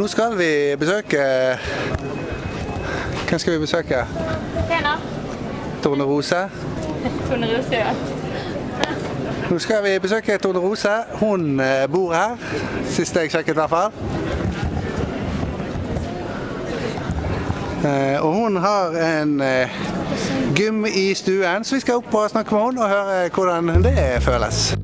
Nå skal vi besøke Hvem skal vi besøke? Tjena. Tone Rose. Tone Rose, ja. Nå skal vi besøke Tone Rose. Hun eh, bor her, sist jeg sjekket i hvert fall. Eh, Og hun har en eh, gym i stuen, så vi skal opp og snakke med henne og høre hvordan det føles.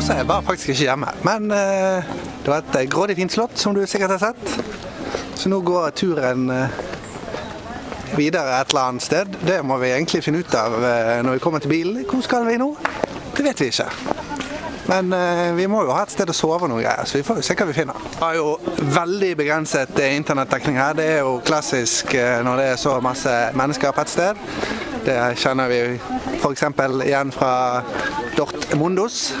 Tone Rose var faktisk ikke hjemme, men eh, det var et eh, grådig fint slott, som du sikkert har sett. Så nå går turen eh, videre et eller annet sted. Det må vi egentlig finne ut av eh, når vi kommer til bilen. Hvor skal vi nå? Det vet vi ikke. Men eh, vi må jo ha et sted å sove og noe greier, så vi får se hva vi finner. Vi har jo veldig begrenset internettdekning her. Det er jo klassisk når det er så masse mennesker på et sted. Det kjenner vi f.eks. igjen fra Dortmundos.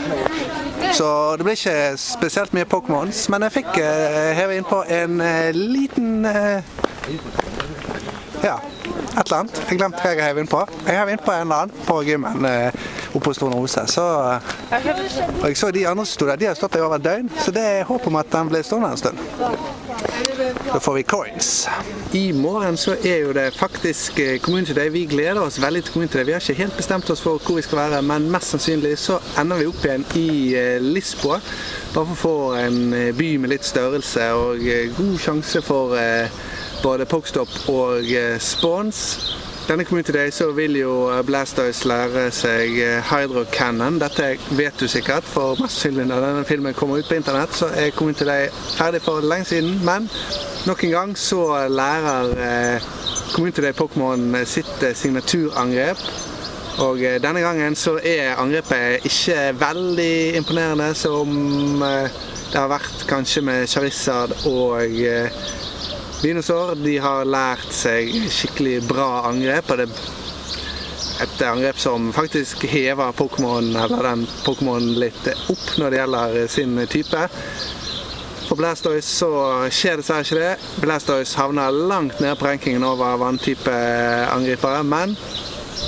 Så det blir ikke spesielt mye Pokémons, men jeg fikk eh, heve innpå en eh, liten eh, Ja, et eller annet. Jeg glemte hva jeg hev innpå. Jeg hev innpå en eller annen på gymmen oppe hos Tone Rose. Så, og jeg så de andre som sto der, de har stått der i over et døgn, så det er håp om at den blir stående en stund. Da får vi coins. I morgen så er jo det faktisk eh, Community Day. Vi gleder oss veldig til Community Day. Vi har ikke helt bestemt oss for hvor vi skal være, men mest sannsynlig så ender vi opp igjen i eh, Lisboa. Bare for å få en eh, by med litt størrelse og god sjanse for både Pokestop og spons. Denne Community Day så vil jo eh, Blastoise lære seg eh, Hydro Cannon. Dette vet du sikkert, for mest sannsynlig når denne filmen kommer ut på internett, så er Community Day ferdig for lenge siden. Men nok en gang så lærer eh, Community Day Pokémon sitt eh, signaturangrep. Og denne gangen så er angrepet ikke veldig imponerende som det har vært kanskje med Charizard og Venusaur. De har lært seg skikkelig bra angrep, og det et angrep som faktisk hever Pokémon eller den Pokémon litt opp når det gjelder sin type. For Blastoise så skjer dessverre ikke det. Blastoise havner langt nede på rankingen over vanntype angripere, men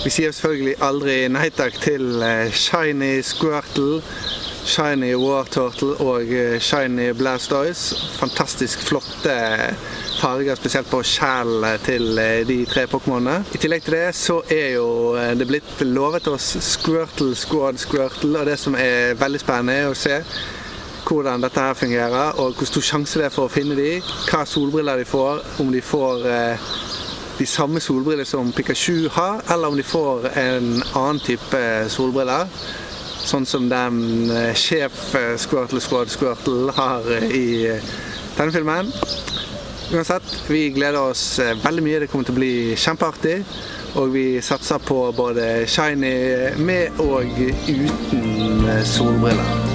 vi sier selvfølgelig aldri nei takk til eh, Shiny Squirtle, Shiny Wartortle og eh, Shiny Blastoise. Fantastisk flotte farger, spesielt på skjellene til eh, de tre Pokémonene. I tillegg til det så er jo eh, det blitt lovet oss Squirtle Squad Squirtle, og det som er veldig spennende er å se hvordan dette her fungerer, og hvor stor sjanse det er for å finne de, hva solbriller de får, om de får eh, de samme solbriller som Pikachu har, eller om de får en annen type solbriller. Sånn som den sjef Squirtle Squad Squirtle har i denne filmen. Uansett, vi gleder oss eh, veldig mye. Det kommer til å bli kjempeartig. Og vi satser på både shiny med og uten solbriller.